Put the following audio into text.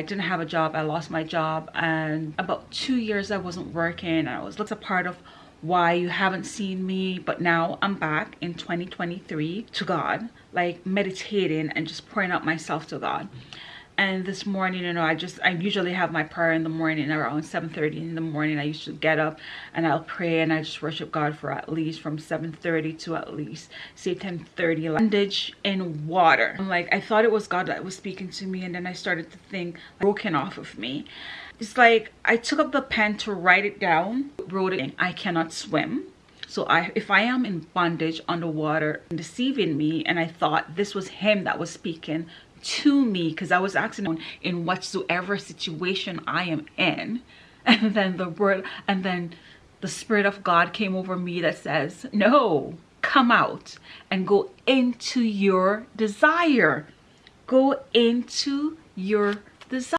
I didn't have a job. I lost my job and about two years I wasn't working. I was looks a part of why you haven't seen me but now i'm back in 2023 to god like meditating and just pouring out myself to god and this morning you know i just i usually have my prayer in the morning around 7 30 in the morning. I used to get up and i'll pray and i just worship god for at least from 7 30 to at least say 10 30 bandage in water. I'm like i thought it was god that was speaking to me and then i started to think broken off of me. It's like i took up the pen to write it down wrote it i cannot swim. So I, if I am in bondage underwater, deceiving me, and I thought this was him that was speaking to me because I was asking in whatsoever situation I am in. And then the word, and then the Spirit of God came over me that says, No, come out and go into your desire. Go into your desire.